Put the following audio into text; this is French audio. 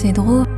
C'est drôle.